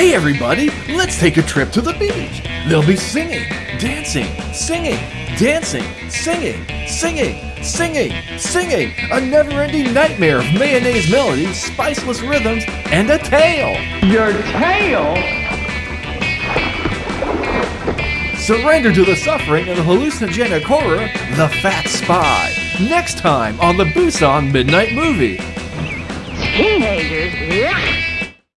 Hey everybody, let's take a trip to the beach. They'll be singing, dancing, singing, dancing, singing, singing, singing, singing. A never-ending nightmare of mayonnaise melodies, spiceless rhythms, and a tail. Your tail? Surrender to the suffering and the hallucinogenic horror, The Fat Spy. Next time on the Busan Midnight Movie. Teenagers? yeah.